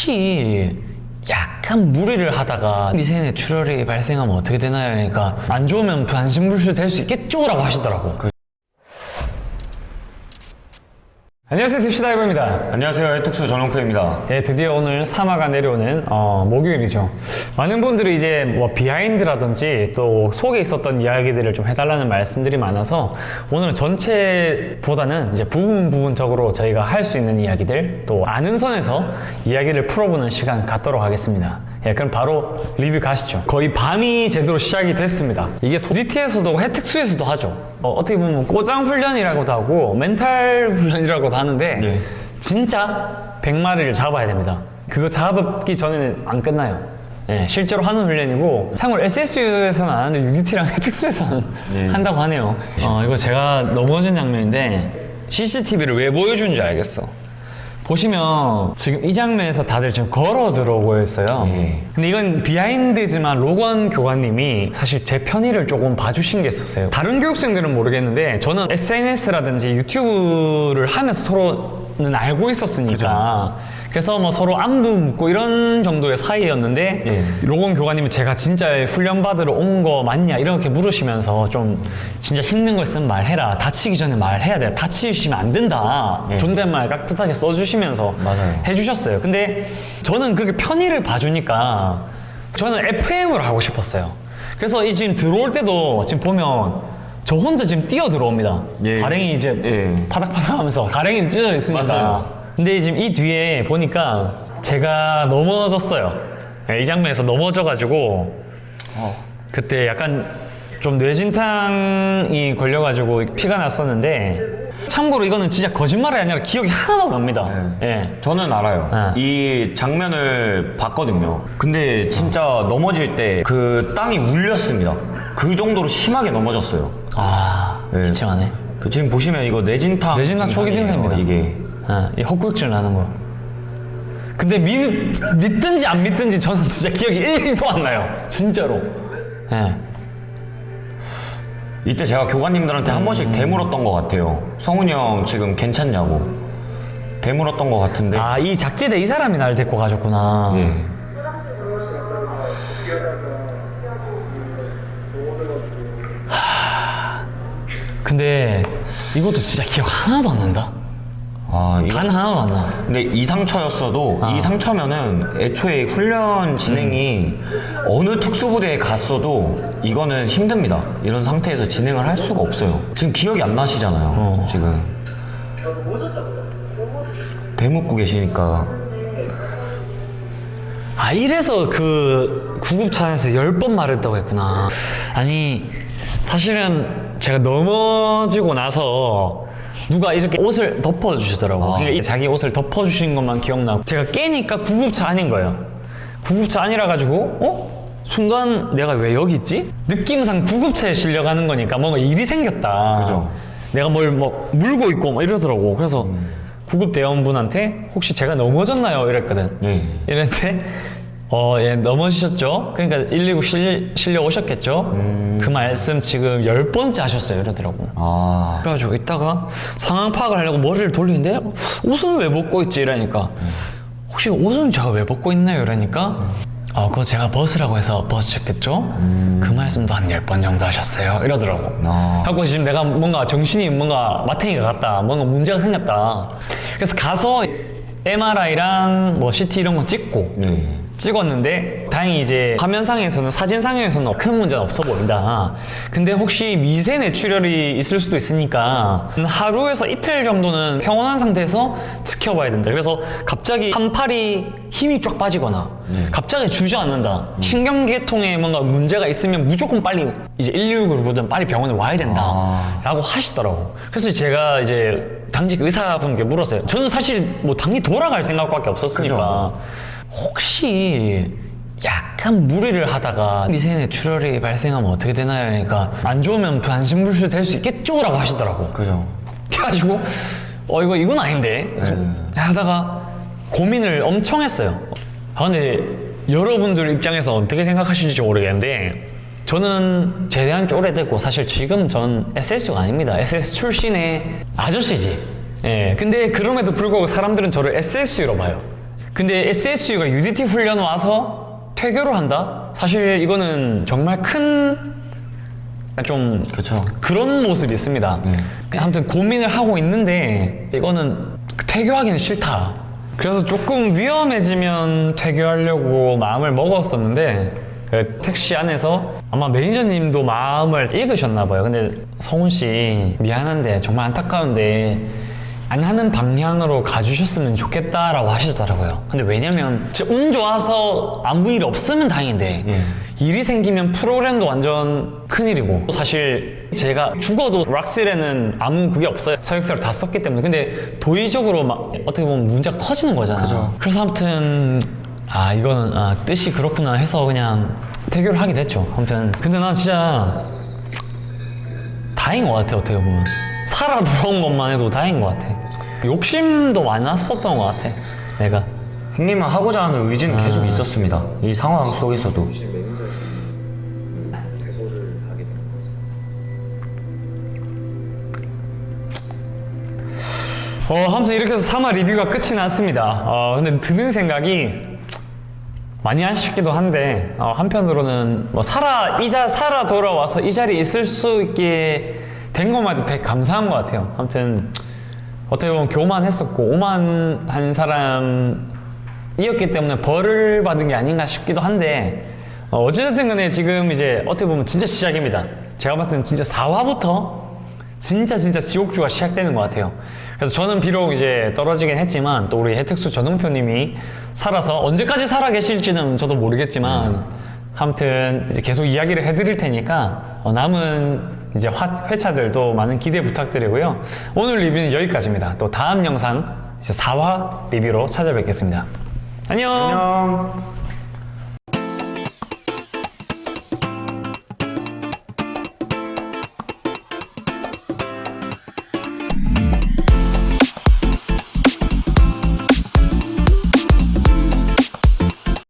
혹시 약간 무리를 하다가 미세뇌출혈이 발생하면 어떻게 되나요? 그러니까 안 좋으면 반신불수 될 수 있겠죠? 라고 하시더라고 안녕하세요 딥시다이버입니다 안녕하세요 해특수 전용표입니다 예, 드디어 오늘 사마가 내려오는 어, 목요일이죠. 많은 분들이 이제 뭐 behind라든지 또 속에 있었던 이야기들을 좀 해달라는 말씀들이 많아서 오늘은 전체보다는 이제 부분 부분적으로 저희가 할 수 있는 이야기들 또 아는 선에서 이야기를 풀어보는 시간 갖도록 하겠습니다. 예, 그럼 바로 리뷰 가시죠. 거의 밤이 제대로 시작이 됐습니다. 이게 소디티에서도 혜택 수에서도 하죠. 어, 어떻게 보면 꼬장 훈련이라고도 하고 멘탈 훈련이라고도 하는데 네. 진짜 100마리를 잡아야 됩니다. 그거 잡기 전에는 안 끝나요. 예, 실제로 하는 훈련이고 참고로 SSU에서는 안 하는데 UDT랑 특수에서는 네. 한다고 하네요. 어, 이거 제가 넘어진 장면인데 CCTV를 왜 보여주는지 알겠어. 보시면 지금 이 장면에서 다들 지금 걸어 들어오고 있어요. 예. 근데 이건 비하인드지만 로건 교관님이 사실 제 편의를 조금 봐주신 게 있었어요. 다른 교육생들은 모르겠는데 저는 SNS라든지 유튜브를 하면서 서로는 알고 있었으니까 그 래서 뭐 서로 안부 묻고 이런 정도의 사이였는데 예. 로건 교관님이 제가 진짜 훈련 받으러 온 거 맞냐 이렇게 물으시면서 좀 진짜 힘든 거 있으면 말해라 다치기 전에 말해야 돼 다치시면 안 된다 예. 존댓말 깍듯하게 써주시면서 맞아요. 해주셨어요 근데 저는 그렇게 편의를 봐주니까 저는 FM으로 하고 싶었어요 그래서 이 지금 들어올 때도 지금 보면 저 혼자 지금 뛰어 들어옵니다 예. 가랭이 이제 예. 파닥파닥 하면서 가랭이는 찢어져 있으니까 맞아요. 근데 지금 이 뒤에 보니까 제가 넘어졌어요. 예, 이 장면에서 넘어져가지고 그때 약간 좀 뇌진탕이 걸려가지고 피가 났었는데 참고로 이거는 진짜 거짓말이 아니라 기억이 하나도 안 납니다. 예. 저는 알아요. 네. 이 장면을 봤거든요. 근데 진짜 넘어질 때 그 땅이 울렸습니다. 그 정도로 심하게 넘어졌어요. 아 네. 기침하네 그 지금 보시면 이거 뇌진탕 뇌진탕 초기 증상이에요, 증세입니다. 이게 아, 이 헛구역질 나는 거 근데 믿, 믿든지 안 믿든지 저는 진짜 기억이 1도 안 나요 진짜로 예. 이때 제가 교관님들한테 한 번씩 되물었던 것 같아요 성훈이 형 지금 괜찮냐고 되물었던 것 같은데 아, 이 작지대 이 사람이 날 데리고 가줬구나. 예. 근데 이것도 진짜 기억 하나도 안 난다. 아, 단 하나도 안 나. 근데 이 상처였어도 이 상처면은 애초에 훈련 진행이 어느 특수부대에 갔어도 이거는 힘듭니다. 이런 상태에서 진행을 할 수가 없어요. 지금 기억이 안 나시잖아요. 지금 대묻고 계시니까 아, 이래서 그 구급차 안에서 열 번 말했다고 했구나. 아니, 사실은 제가 넘어지고 나서 누가 이렇게 옷을 덮어주시더라고. 그러니까 이 자기 옷을 덮어주신 것만 기억나고. 제가 깨니까 구급차 아닌 거예요. 구급차 아니라 가지고, 어? 순간 내가 왜 여기 있지? 느낌상 구급차에 실려가는 거니까 뭔가 일이 생겼다. 그죠. 내가 뭘 뭐 물고 있고 막 이러더라고. 그래서 구급 대원분한테 혹시 제가 넘어졌나요? 이랬거든. 예. 이랬는데 어, 예, 넘어지셨죠? 그러니까 119 실, 실려 오셨겠죠? 그 말씀 지금 열 번째 하셨어요. 이러더라고. 아 그래가지고 이따가 상황 파악을 하려고 머리를 돌리는데 옷은 왜 벗고 있지? 이러니까 혹시 옷은 제가 왜 벗고 있나요? 이러니까 어, 그거 제가 벗으라고 해서 벗으셨겠죠? 그 말씀도 한 열 번 정도 하셨어요. 이러더라고. 아. 하고 지금 내가 뭔가 정신이 뭔가 마탱이가 같다. 뭔가 문제가 생겼다. 그래서 가서 MRI랑 뭐 CT 이런 거 찍고 네. 찍었는데 다행히 이제 화면상에서는 사진상에서는 큰 문제는 없어 보인다. 근데 혹시 미세 뇌출혈이 있을 수도 있으니까 하루에서 이틀 정도는 평온한 상태에서 지켜봐야 된다. 그래서 갑자기 한 팔이 힘이 쫙 빠지거나 갑자기 주저앉는다. 신경계통에 뭔가 문제가 있으면 무조건 빨리 이제 119를 부르든 빨리 병원에 와야 된다. 아. 라고 하시더라고. 그래서 제가 이제 당직 의사분께 물었어요. 저는 사실 뭐 당연히 돌아갈 생각밖에 없었으니까. 혹시 약간 무리를 하다가 미세내 출혈이 발생하면 어떻게 되나요? 그러니까 안 좋으면 반신불수 될 수 있겠죠? 라고 하시더라고. 그죠. 그래가지고 어 이거 이건 아닌데 하다가 고민을 엄청 했어요. 아 근데 여러분들 입장에서 어떻게 생각하실지 모르겠는데 저는 제대한 지 오래됐고 사실 지금 전 SS가 아닙니다. SS 출신의 아저씨지. 예. 근데 그럼에도 불구하고 사람들은 저를 SSU로 봐요. 근데 SSU가 UDT 훈련 와서 퇴교를 한다? 사실 이거는 정말 큰 좀 그렇죠. 그런 모습이 있습니다. 네. 아무튼 고민을 하고 있는데 이거는 퇴교하기는 싫다. 그래서 조금 위험해지면 퇴교하려고 마음을 먹었었는데 그 택시 안에서 아마 매니저님도 마음을 읽으셨나 봐요. 근데 성훈 씨 미안한데 정말 안타까운데 안 하는 방향으로 가주셨으면 좋겠다라고 하시더라고요. 근데 왜냐면 진짜 운 좋아서 아무 일 없으면 다행인데 예. 일이 생기면 프로그램도 완전 큰일이고 사실 제가 죽어도 락실에는 아무 그게 없어요 서역서를 다 썼기 때문에 근데 도의적으로 막 어떻게 보면 문제가 커지는 거잖아 그죠. 그래서 아무튼 아 이거는 아, 뜻이 그렇구나 해서 그냥 태교를 하게 됐죠 아무튼 근데 난 진짜 다행인 것 같아 어떻게 보면 살아 돌아온 것만 해도 다행인 것 같아 욕심도 많았었던 것 같아 내가 형님은 하고자 하는 의지는 아. 계속 있었습니다. 이 상황 속에서도. 어, 아무튼 이렇게 해서 3화 리뷰가 끝이 났습니다. 어, 근데 드는 생각이 많이 아쉽기도 한데 어, 한편으로는 뭐 살아 이자 살아 돌아와서 이 자리에 있을 수 있게 된 것만 해도 되게 감사한 것 같아요. 아무튼 어떻게 보면 교만했었고 오만한 사람이었기 때문에 벌을 받은 게 아닌가 싶기도 한데 어, 어찌됐든 간에 지금 이제 어떻게 보면 진짜 시작입니다. 제가 봤을 때는 진짜 4화부터 진짜 진짜 지옥주가 시작되는 것 같아요. 그래서 저는 비록 이제 떨어지긴 했지만 또 우리 해특수 전웅표님이 살아서 언제까지 살아 계실지는 저도 모르겠지만 아무튼 이제 계속 이야기를 해드릴 테니까 어, 남은 이제 화- 회차들도 많은 기대 부탁드리고요. 오늘 리뷰는 여기까지입니다. 또 다음 영상 이제 4화 리뷰로 찾아뵙겠습니다. 안녕. 안녕.